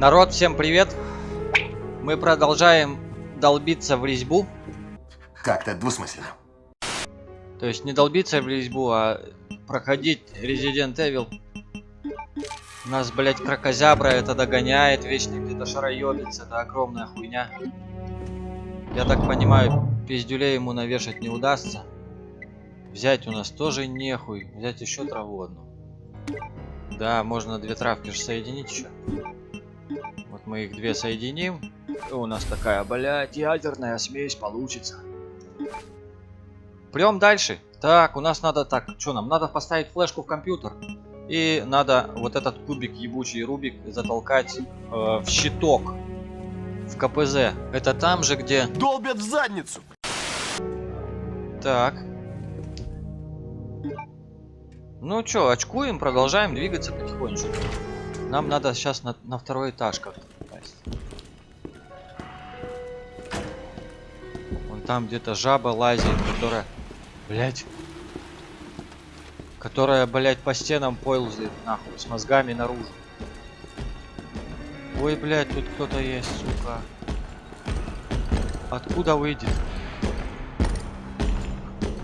Народ, всем привет! Мы продолжаем долбиться в резьбу. Как-то двусмысленно. То есть не долбиться в резьбу, а проходить Resident Evil. Нас, блять, крокозябра это догоняет, вечно где-то шароебится, это огромная хуйня. Я так понимаю, пиздюлей ему навешать не удастся. Взять у нас тоже нехуй, взять еще траву одну. Да, можно две травки же соединить еще. Мы их две соединим. И у нас такая, блядь, ядерная смесь получится. Прям дальше. Так, у нас надо так, что нам? Надо поставить флешку в компьютер. И надо вот этот кубик ебучий рубик затолкать э, в щиток. В КПЗ. Это там же, где... Долбят в задницу! Так. Ну чё, очкуем, продолжаем двигаться потихонечку. Нам надо сейчас на, на второй этаж как-то попасть. Вон там где-то жаба лазит, которая... Блять. Которая, блять, по стенам ползает, нахуй, с мозгами наружу. Ой, блять, тут кто-то есть, сука. Откуда выйдет?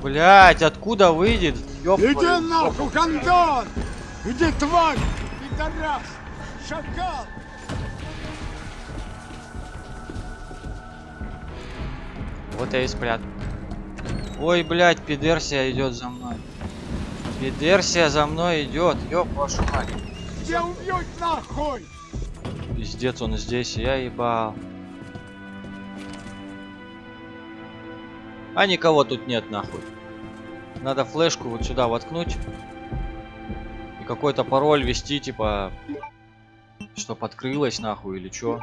Блять, откуда выйдет? Ёб Иди твою нахуй, Антон! Иди, тварь! Пидорас! Шакал! Вот я и спрятал. Ой, блядь, пидерсия идет за мной. Пидерсия за мной идет. Ёб вашу мать. Тебя убьют нахуй! Пиздец, он здесь, я ебал. А никого тут нет, нахуй. Надо флешку вот сюда воткнуть. И какой-то пароль ввести, типа... Чтоб открылось, нахуй, или чё.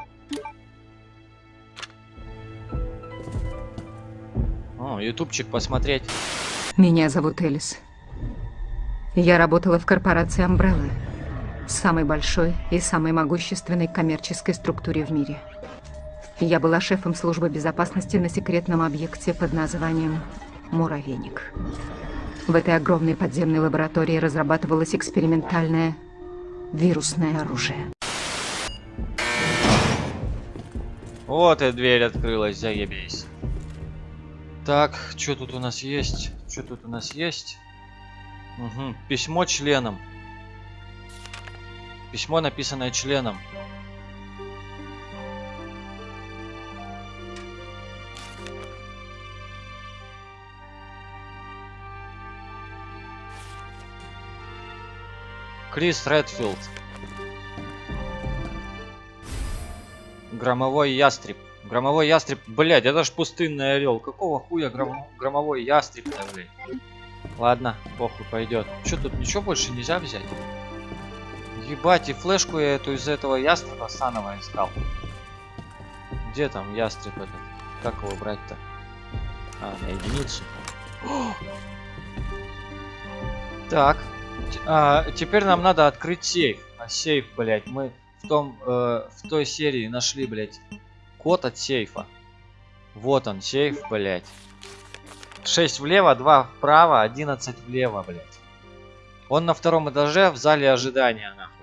О, ютубчик посмотреть. Меня зовут Элис. Я работала в корпорации Umbrella, самой большой и самой могущественной коммерческой структуре в мире. Я была шефом службы безопасности на секретном объекте под названием «Муравейник». В этой огромной подземной лаборатории разрабатывалось экспериментальное вирусное оружие. Вот и дверь открылась, заебись. Так, что тут у нас есть? Что тут у нас есть? Угу. Письмо членам. Письмо, написанное членом. Крис Редфилд. Громовой ястреб. Громовой ястреб. Блять, это ж пустынный орел. Какого хуя гром... громовой ястреб то блядь? Ладно, похуй пойдет. Что тут ничего больше нельзя взять? Ебать, и флешку я эту из этого ястреба Санова искал. Где там ястреб этот? Как его брать-то? А, на единицу. Так. А, теперь нам надо открыть сейф. А сейф, блять, мы в том, э, в той серии нашли, блять, код от сейфа. Вот он, сейф, блять. 6 влево, 2 вправо, 11 влево, блять. Он на втором этаже в зале ожидания, нахуй.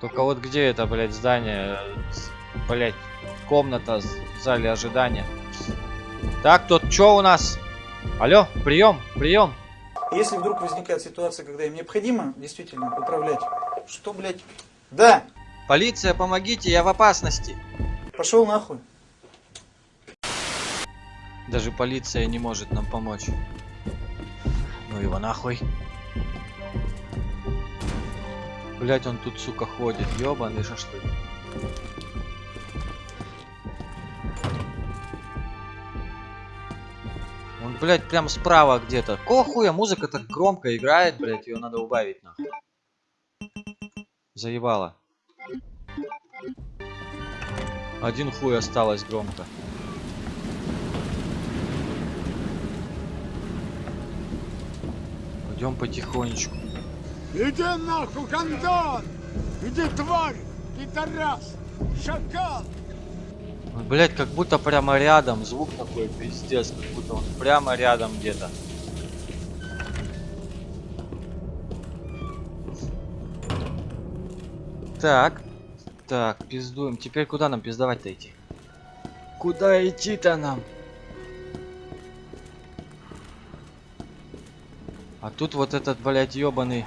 Только вот где это, блять, здание, блять, комната в зале ожидания. Так, тут что у нас? Алло, прием, прием. Если вдруг возникает ситуация, когда им необходимо действительно управлять, что, блядь? Да! Полиция, помогите, я в опасности. Пошел нахуй. Даже полиция не может нам помочь. Ну его нахуй. Блять, он тут, сука, ходит. Ёбаный шашлык. Он, блядь, прям справа где-то. Какого хуя музыка так громко играет, блядь, ее надо убавить, нахуй. Заебало. Один хуй осталось громко. Идем потихонечку. Иди нахуй, Антон! Иди, тварь! Пидорас! Шакал! Блять, как будто прямо рядом. Звук такой пиздец, как будто он прямо рядом где-то. Так. Так, пиздуем. Теперь куда нам пиздовать-то идти? Куда идти-то нам? А тут вот этот, блядь, ёбаный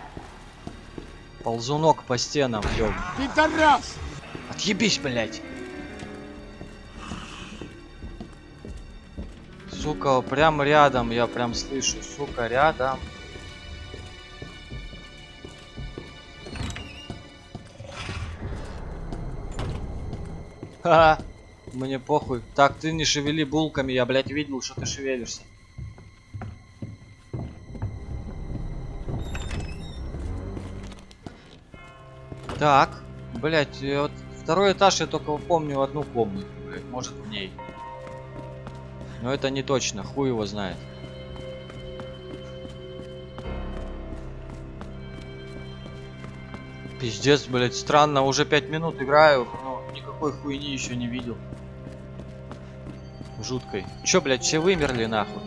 ползунок по стенам, ёб. Пидорас! Отъебись, блядь. Сука, прям рядом, я прям слышу, сука, рядом. Ха, мне похуй. Так, ты не шевели булками, я, блядь, видел, что ты шевелишься. Так, блядь, вот второй этаж я только помню одну комнату, блядь, может в ней. Но это не точно, хуй его знает. Пиздец, блядь, странно, уже 5 минут играю, но никакой хуйни еще не видел. Жуткой. Чё, блядь, все вымерли нахуй?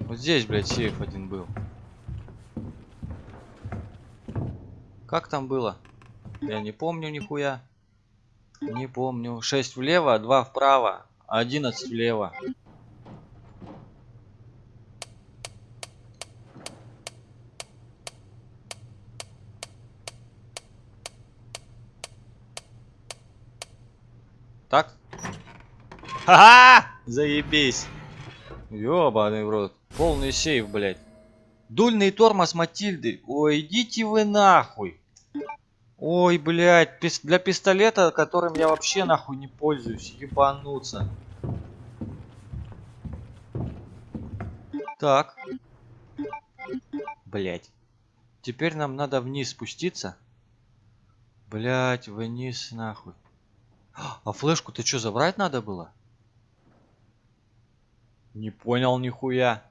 Вот здесь, блядь, сейф один был. Как там было? Я не помню нихуя. Не помню. 6 влево, 2 вправо, 11 влево. Так? Ха-ха! Заебись! Ёбаный в рот. Полный сейф, блядь. Дульный тормоз Матильды. Ой, идите вы нахуй. Ой, блядь, пис- для пистолета, которым я вообще нахуй не пользуюсь, ебануться. Так. Блядь. Теперь нам надо вниз спуститься. Блядь, вниз нахуй. А флешку ты что, забрать надо было? Не понял нихуя.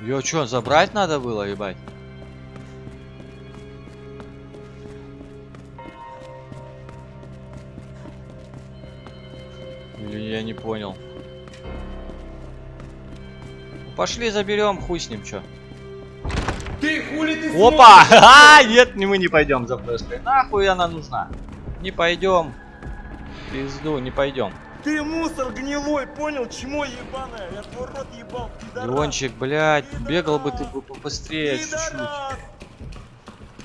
Ее что, забрать надо было, ебать? Или я не понял. Пошли заберем, хуй с ним, чё. Хули ты Опа! А, нет, не мы не пойдем за флешкой. Нахуй она нужна? Не пойдем. Пизду, не пойдем. Ты мусор гнилой, понял? Чмо ебаное, я твой рот ебал, пидорас. Леончик, блядь, бегал бы ты бы побыстрее чуть-чуть. Пидорас!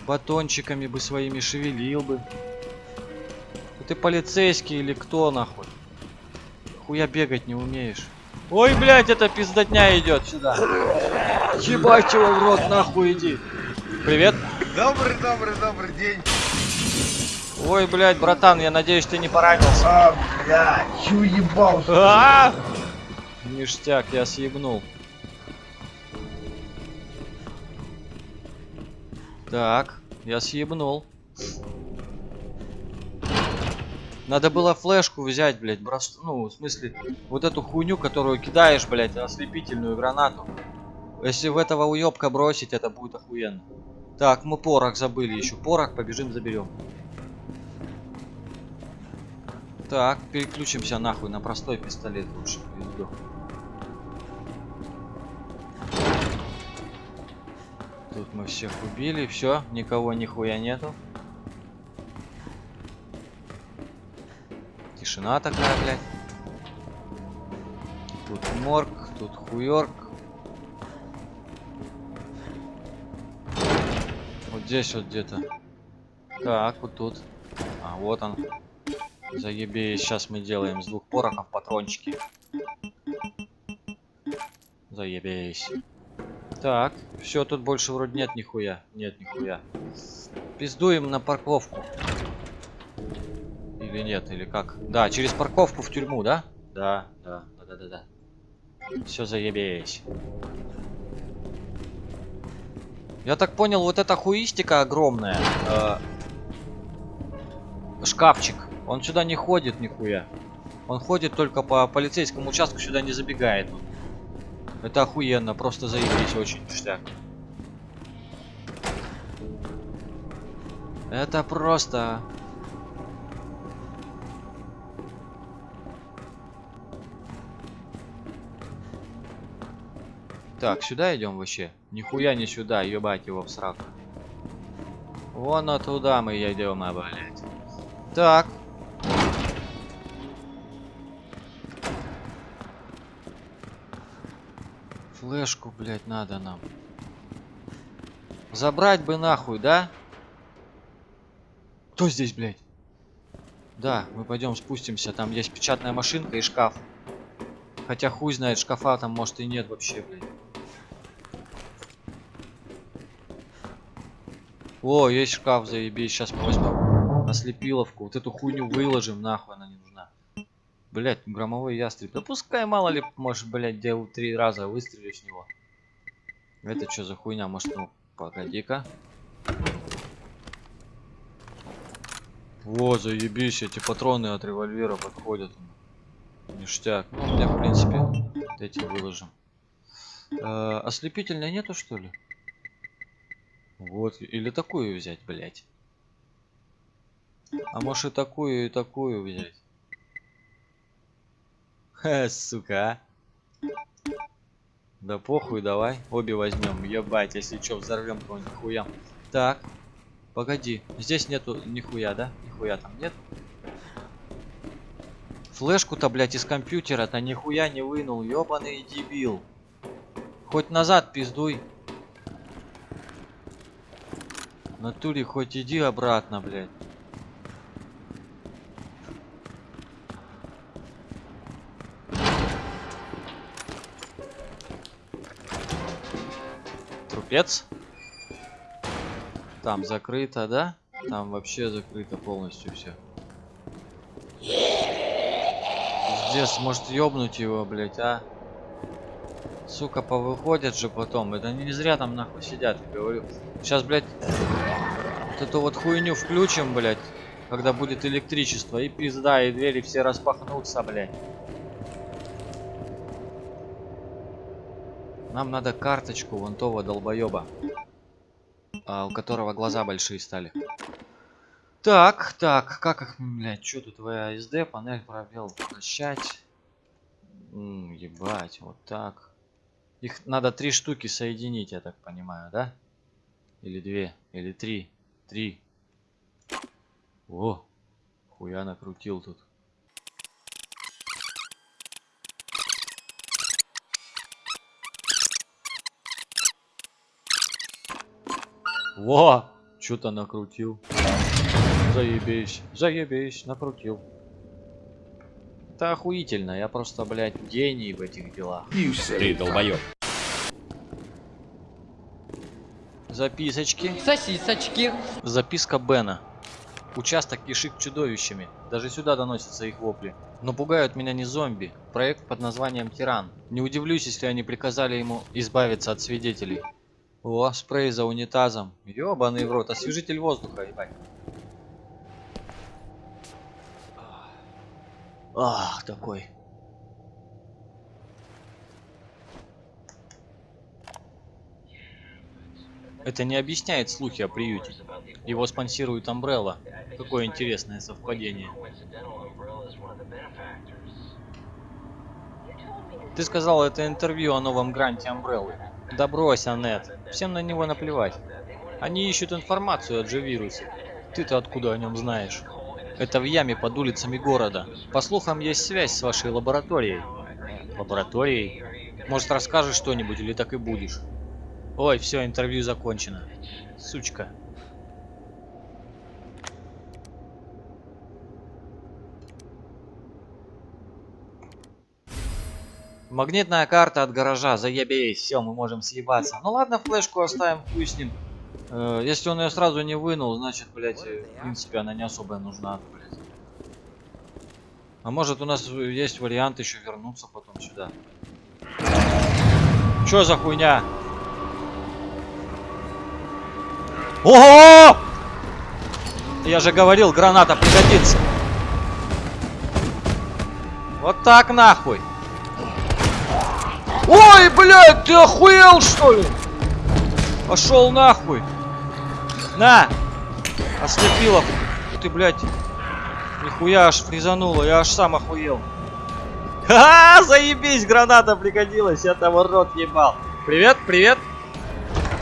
Батончиками бы своими шевелил бы. Ты полицейский или кто нахуй? Хуя бегать не умеешь. Ой, блядь, это пиздотня идет сюда. Ебать его в рот, нахуй иди. Привет. Добрый, добрый, добрый день. Ой, блядь, братан, я надеюсь, ты не поранился. А, бля, чё ебал? А! Ништяк, я съебнул. Так, я съебнул. Надо было флешку взять, блядь, брос... ну, в смысле, вот эту хуйню, которую кидаешь, блядь, ослепительную гранату. Если в этого уёбка бросить, это будет охуенно. Так, мы порох забыли еще. Порох, побежим заберем. Так, переключимся нахуй на простой пистолет лучше. в пизду. Тут мы всех убили, все, никого нихуя нету. Тишина такая, блядь. Тут морг, тут хуёрк. Здесь вот где-то. Так, вот тут. А, вот он. Заебись, сейчас мы делаем с двух порохов патрончики. Заебись. Так, все, тут больше вроде нет нихуя. Нет нихуя. Пиздуем на парковку. Или нет, или как? Да, через парковку в тюрьму, да? Да, да, да, да, да, да. Все заебись. Я так понял, вот эта хуистика огромная. э, шкафчик. Он сюда не ходит нихуя. Он ходит только по полицейскому участку, сюда не забегает. Это охуенно, просто заебись, очень ништяк. Это просто... Так, сюда идем вообще? Нихуя не сюда, ебать его в сраку. Вон а туда мы идем, а, блядь. Так. Флешку, блядь, надо нам. Забрать бы нахуй, да? Кто здесь, блядь? Да, мы пойдем спустимся. Там есть печатная машинка и шкаф. Хотя хуй знает, шкафа там может и нет вообще, блядь. О, есть шкаф, заебись. Сейчас мы возьмем ослепиловку. Вот эту хуйню выложим, нахуй она не нужна. Блять, громовой ястреб. Да пускай, мало ли, может, блять, делал три раза выстрелю с него. Это что за хуйня? Может, ну, погоди-ка. Во, заебись, эти патроны от револьвера подходят. Ништяк. Ну, у в принципе, эти выложим. Э, ослепительной нету, что ли? Вот, или такую взять, блять. А может и такую, и такую взять. Ха, сука. а. Да похуй, давай. Обе возьмем. Ебать, если что, взорвем кого-нибудь хуям. Так. Погоди. Здесь нету нихуя, да? Нихуя там нет. Флешку-то, блядь, из компьютера-то нихуя не вынул. Ёбаный дебил. Хоть назад пиздуй. В натуре хоть иди обратно, блядь. Трупец. Там закрыто, да? Там вообще закрыто полностью все. Здесь может ёбнуть его, блять, а? Сука, повыходят же потом. Это не зря там нахуй сидят, я говорю. Сейчас, блядь, вот эту вот хуйню включим, блядь, когда будет электричество. И пизда, и двери все распахнутся, блядь. Нам надо карточку вон того долбоеба, а, у которого глаза большие стали. Так, так, как их, блядь, что тут ВСД, панель пробел, прощать. Ебать, вот так. Их надо три штуки соединить, я так понимаю, да? Или две, или три. Три. О, хуя накрутил тут. Во! Что-то накрутил. Заебись, заебись, накрутил. Это охуительно, я просто, блядь, гений в этих делах. Ты долбоёб. Записочки. Сосисочки. Записка Бена. Участок кишит чудовищами. Даже сюда доносятся их вопли. Но пугают меня не зомби. Проект под названием Тиран. Не удивлюсь, если они приказали ему избавиться от свидетелей. О, спрей за унитазом. Ёбаный в рот, освежитель воздуха, ебать. Ах, такой. Это не объясняет слухи о приюте. Его спонсирует Umbrella. Какое интересное совпадение. Ты сказал это интервью о новом гранте Umbrella. Да брось, Аннет. Всем на него наплевать. Они ищут информацию о G-вирусе. Ты-то откуда о нем знаешь? Это в яме под улицами города. По слухам, есть связь с вашей лабораторией. Лабораторией? Может, расскажешь что-нибудь или так и будешь? Ой, все, интервью закончено. Сучка. Магнитная карта от гаража, заебись, все, мы можем съебаться. Ну ладно, флешку оставим, хуй с ним. Э, если он ее сразу не вынул, значит, блядь, э, в принципе, она не особо нужна. А может у нас есть вариант еще вернуться потом сюда. Чё за хуйня? Ого! Я же говорил, граната пригодится. Вот так нахуй. Ой, блядь, ты охуел что ли? Пошел нахуй. На! Ослепилов. Ты, блядь. Нихуя аж фризануло, я аж сам охуел. Ха, заебись, граната пригодилась, я того рот ебал. Привет, привет.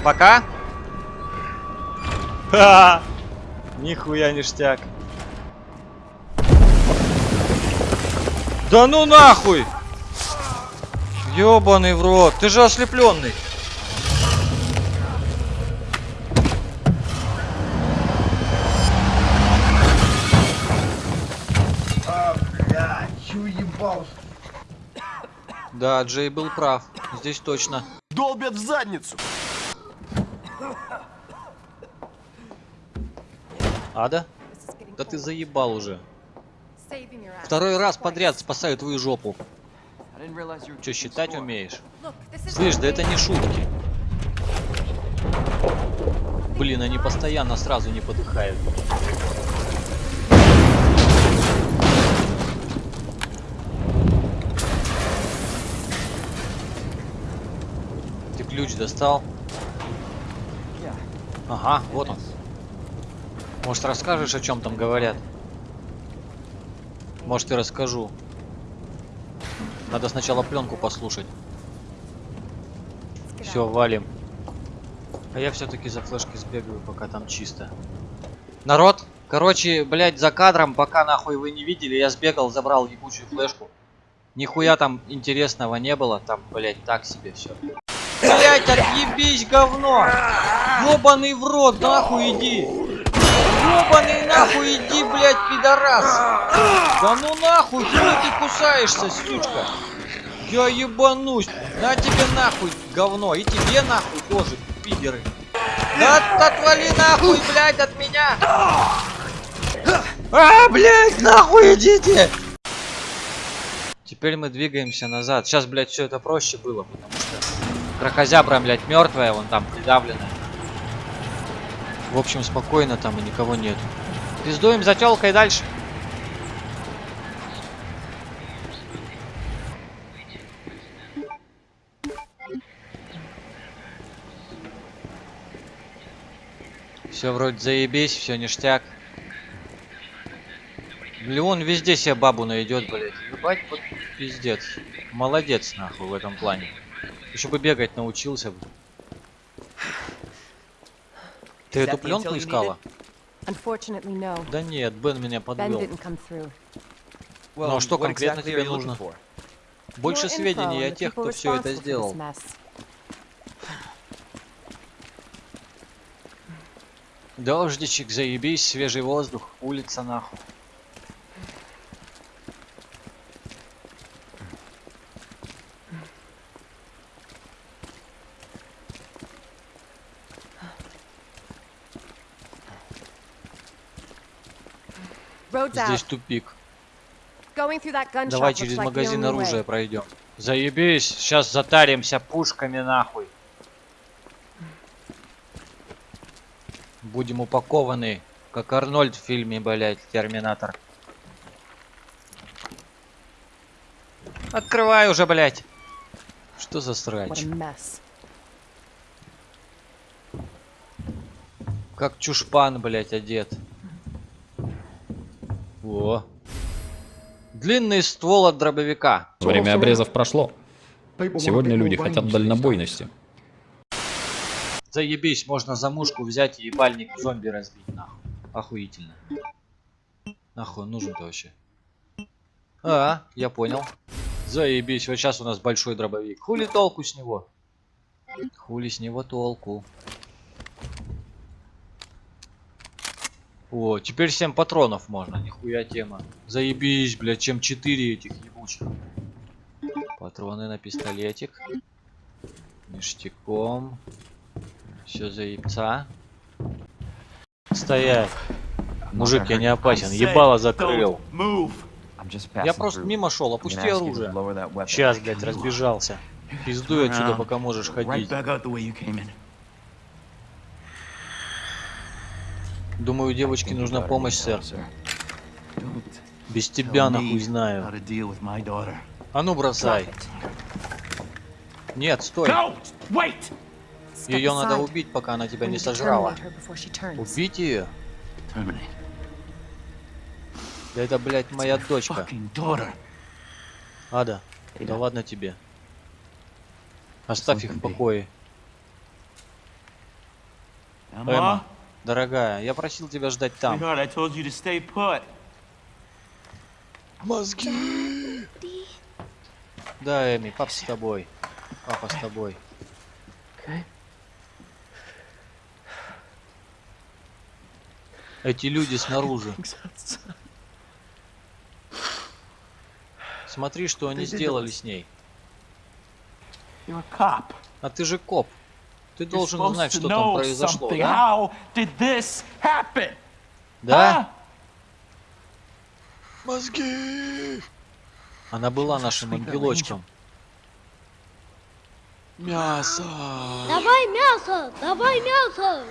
Пока. Ха! Нихуя ништяк. Да ну нахуй! Ёбаный в рот, ты же ослепленный. А? Да, Джей был прав. Здесь точно. Долбят в задницу. Ада? Да ты заебал уже. Второй раз подряд спасаю твою жопу. Че, считать умеешь? Слышь, да это не шутки. Блин, они постоянно сразу не подыхают. Ты ключ достал? Ага, вот он. Может расскажешь, о чем там говорят? Может и расскажу. Надо сначала пленку послушать. Все, валим. А я все-таки за флешкой сбегаю, пока там чисто. Народ, короче, блядь, за кадром, пока нахуй вы не видели, я сбегал, забрал ебучую флешку. Нихуя там интересного не было, там, блядь, так себе все. Блять, отъебись, говно! Ёбаный в рот, нахуй иди! Ёбаный нахуй иди, блядь, пидорас! Да ну нахуй, хуй ты кусаешься, сучка! Я ебанусь! На тебе нахуй, говно! И тебе нахуй тоже, пидеры! Да отвали нахуй, блядь, от меня! А, блядь, нахуй идите! Теперь мы двигаемся назад. Сейчас, блядь, все это проще было, потому что крокозябра, блядь, мертвая, вон там придавленная. В общем, спокойно там и никого нет. Пиздуем за телкой дальше. Все вроде заебись, все ништяк. Леон везде себе бабу найдет, блядь. Ебать, вот пиздец. Молодец, нахуй, в этом плане. Еще бы бегать научился бы. Ты эту пленку искала? Да нет, Бен меня подвел. through. Ну а что конкретно тебе нужно? Больше сведений о тех, кто все это сделал. Дождичек, заебись, свежий воздух, улица нахуй. Здесь тупик. Давай через магазин оружия пройдем. Заебись, сейчас затаримся пушками нахуй. Будем упакованы, как Арнольд в фильме, блять, Терминатор. Открывай уже, блять. Что за срач? Как чушпан, блять, одет. Во. Длинный ствол от дробовика. Время обрезов прошло. Сегодня люди хотят дальнобойности. Заебись, можно за мушку взять и ебальник зомби разбить, нахуй. Охуительно. Нахуй он нужен-то вообще? А, я понял. Заебись, вот сейчас у нас большой дробовик. Хули толку с него? Хули с него толку? О, теперь 7 патронов можно, нихуя тема. Заебись, блядь, чем 4 этих ебучих. Патроны на пистолетик. Ништяком. Все заебца. Стоять. Мужик, я не опасен. Ебало закрыл. Я просто мимо шел, опусти оружие. Сейчас, блядь, разбежался. Пиздуй отсюда, пока можешь ходить. Думаю, девочке нужна помощь, сэр. Без тебя нахуй знаю. А ну бросай. Нет, стой. Ее надо убить, пока она тебя не сожрала. Убить ее? Да это, блядь, моя дочка. Ада, да ладно тебе. Оставь их в покое. Эмма, дорогая, я просил тебя ждать там. Мозги! Да, Эми, папа с тобой. Папа с тобой. Эти люди снаружи. Смотри, что они сделали с ней. А ты же коп. Ты должен supposed знать, to что там произошло, да? Да? Мозги! Она была нашим ангелочком. Мясо! Давай мясо! Давай мясо!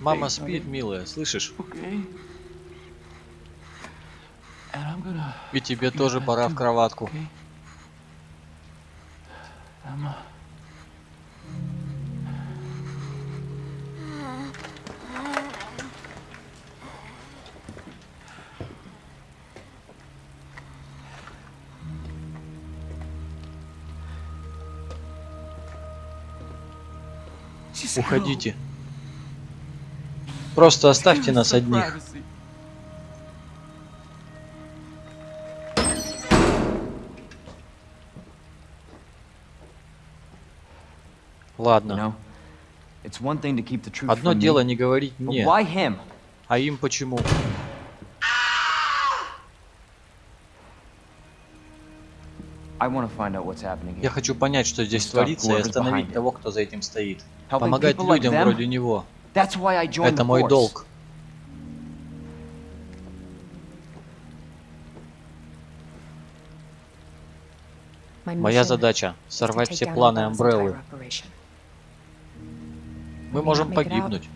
Мама спит, милая, слышишь? И тебе тоже пора в кроватку. Уходите. Просто оставьте нас одних. Ладно. Одно дело не говорить мне, а им почему? Я хочу понять, что здесь творится, и остановить того, кто за этим стоит. Помогать людям вроде него. That's why I joined Это мой долг. Моя задача — сорвать все планы Амбреллы. Мы можем погибнуть.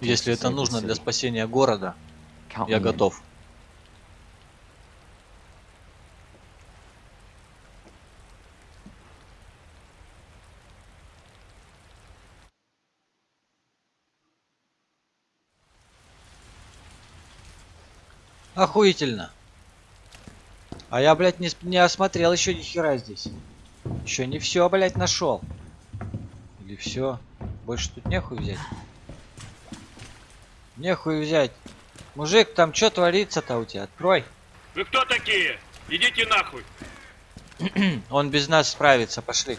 Если это нужно для спасения города, я готов. Охуительно. А я, блядь, не, не осмотрел еще ни хера здесь. Еще не все, блядь, нашел. Или все? Больше тут нехуй взять. Нехуй взять. Мужик, там что творится-то у тебя? Открой. Вы кто такие? Идите нахуй. Он без нас справится, пошли.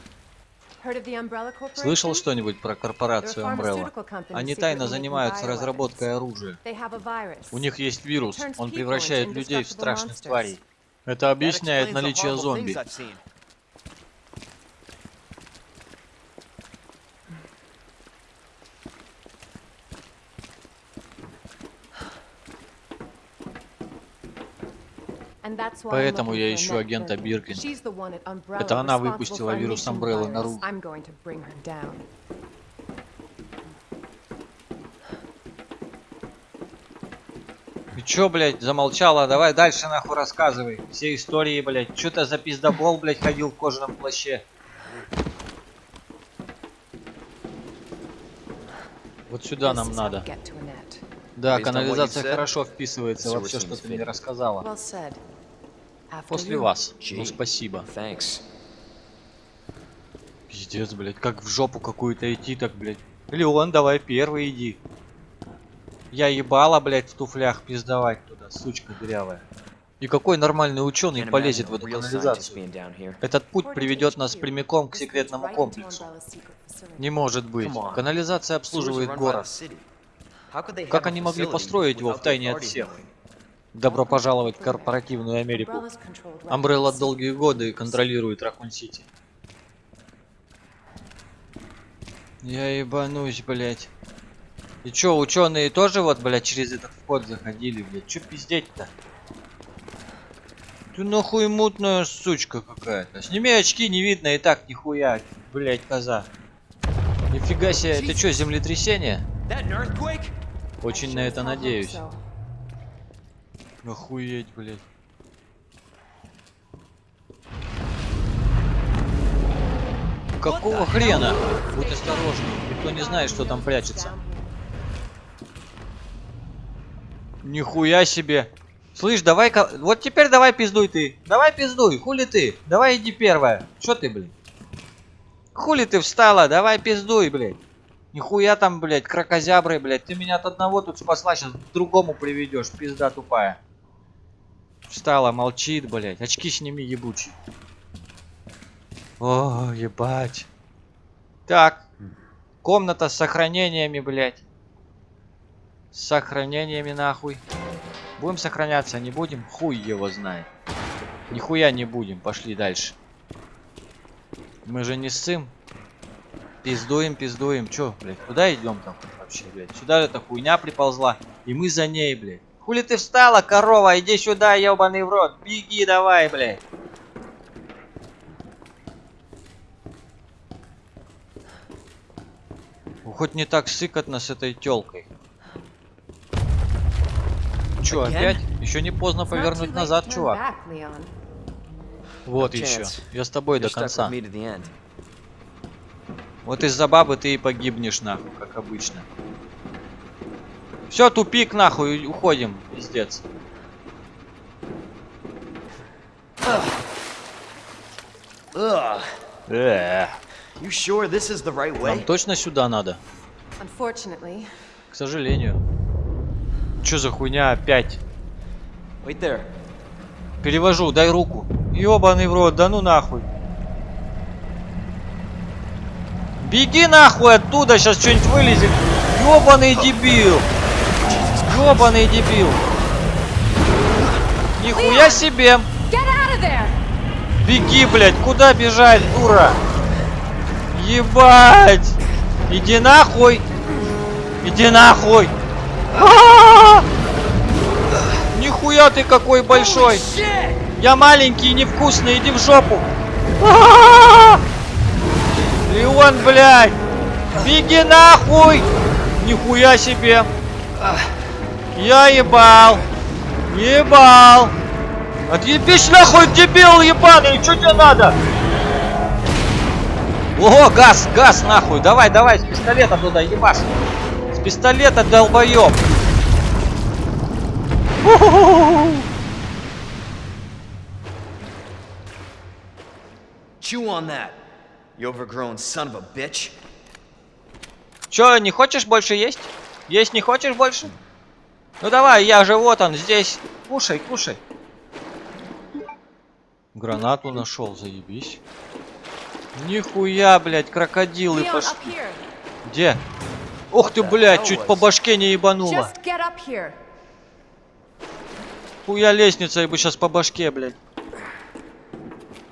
Слышал что-нибудь про корпорацию Umbrella? Они тайно занимаются разработкой оружия. У них есть вирус, он превращает людей в страшных тварей. Это объясняет наличие зомби. Поэтому я ищу агента. Биркин. Это она выпустила вирус bring her down. Ты чё, блядь, замолчала? Давай дальше нахуй рассказывай. Все истории, блядь. Чё ты за пиздобол, блядь, ходил в кожаном плаще? Вот сюда нам надо. Да, канализация хорошо вписывается во все, что ты мне рассказала. После вас. Ну спасибо. Thanks. Пиздец, блядь, как в жопу какую-то идти так, блядь. Леон, давай первый иди. Я ебала, блядь, в туфлях пиздовать туда, сучка дырявая. И какой нормальный ученый полезет в эту канализацию? Этот путь приведет нас прямиком к секретному комплексу. Не может быть. Канализация обслуживает город. Как они могли построить его в тайне от всех? Добро пожаловать в корпоративную Америку. Амбрелла долгие годы контролирует Ракун-Сити. Я ебанусь, блять. И чё, ученые тоже вот, блядь, через этот вход заходили, блядь? Чё пиздеть-то? Ты нахуй мутная сучка какая-то. Сними очки, не видно и так нихуя, блядь, коза. Нифига себе, это чё, землетрясение? Очень на это надеюсь. Охуеть, блядь. Какого хрена? Будь осторожней, никто не знает, что там прячется. Нихуя себе! Слышь, давай-ка... Вот теперь давай пиздуй ты. Давай пиздуй. Хули ты? Давай иди первая. Чё ты, блин? Хули ты встала? Давай пиздуй, блядь. Нихуя там, блядь, крокозябры, блядь. Ты меня от одного тут спасла, сейчас к другому приведешь. Пизда тупая. Встала, молчит, блядь. Очки сними, ебучий. О, ебать. Так. Комната с сохранениями, блядь. С сохранениями, нахуй. Будем сохраняться, не будем? Хуй его знает. Нихуя не будем. Пошли дальше. Мы же не ссым. Пиздуем, пиздуем. Чё, блядь, куда идем там вообще, блядь? Сюда эта хуйня приползла. И мы за ней, блядь. Хули ты встала, корова? Иди сюда, ебаный в рот. Беги давай, блядь. Ну, Хоть не так сыкотно с этой телкой. Чё, опять? Еще не поздно повернуть назад, чувак. Вот No еще. Я с тобой до конца. Вот из-за бабы ты и погибнешь, нахуй, как обычно. Все, тупик, нахуй, уходим, пиздец. You sure this is the right Нам точно сюда надо? К сожалению. Чё за хуйня опять? Wait there. Перевожу, дай руку. Ёбаный в рот, да ну нахуй. Беги нахуй оттуда, сейчас что-нибудь вылезет. Ёбаный дебил. Ёбаный дебил. Нихуя себе. Беги, блядь, куда бежать, дура? Ебать! Иди нахуй! Иди нахуй! А-а-а! Нихуя ты какой большой! Я маленький и невкусный, иди в жопу! Леон, блядь! Беги нахуй! Нихуя себе! Я ебал! Ебал! Отъебись нахуй, дебил ебаный! Что тебе надо? О, газ, газ нахуй! Давай, давай, с пистолета туда ебашь! С пистолета, долбоёб! Chew on that, you overgrown son of a bitch. Чё, не хочешь больше есть? Есть не хочешь больше? Ну давай, я же вот он здесь. Кушай, кушай. Гранату нашел, заебись. Нихуя, блядь, крокодилы Leon, пошли. Где? Ух ты, блядь, чуть по башке не ебануло. Хуя лестница, я бы сейчас по башке, блядь.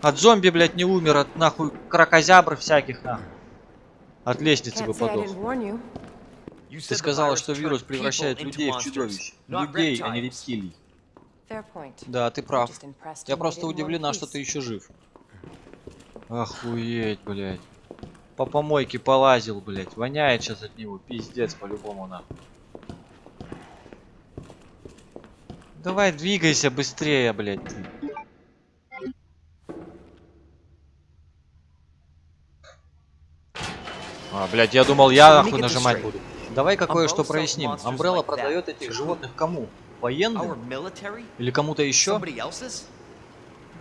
От зомби, блядь, не умер, от нахуй крокозябр всяких, нахуй. От лестницы бы подох. didn't warn you. You Ты сказала, что вирус превращает людей в чудовищ. Людей, а не рептилий. Да, ты прав. Я просто удивлена, что ты еще жив. Охуеть, блядь. По помойке полазил, блядь. Воняет сейчас от него. Пиздец, по-любому нахуй. Давай двигайся быстрее, блядь. ты. А, блядь, я думал, я нахуй нажимать буду. Давай кое-что проясним. Амбрелла продает этих животных кому? Военным? Или кому-то еще?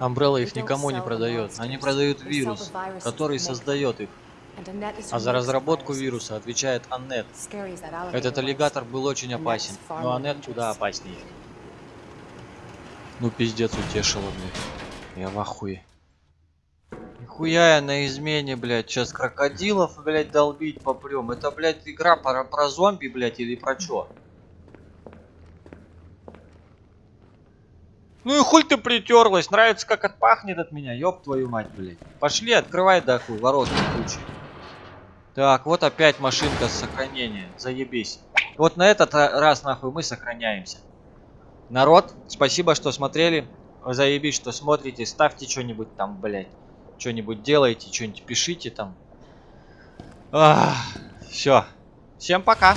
Амбрелла их никому не продает. Они продают вирус, который создает их. А за разработку вируса отвечает Аннет. Этот аллигатор был очень опасен, но Аннет куда опаснее. Ну пиздец утешила, блядь. Я в ахуе. Нихуя я на измене, блядь. Сейчас крокодилов, блядь, долбить попрем. Это, блядь, игра про, про зомби, блядь, или про чё? Ну и хуй ты притерлась. Нравится, как отпахнет от меня. Ёб твою мать, блядь. Пошли, открывай, да хуй, ворот ключи. Так, вот опять машинка сохранения. Заебись. Вот на этот ра- раз, нахуй, мы сохраняемся. Народ, спасибо, что смотрели. Заебись, что смотрите. Ставьте что-нибудь там, блядь. Что-нибудь делайте, что-нибудь пишите там. Все. Всем пока.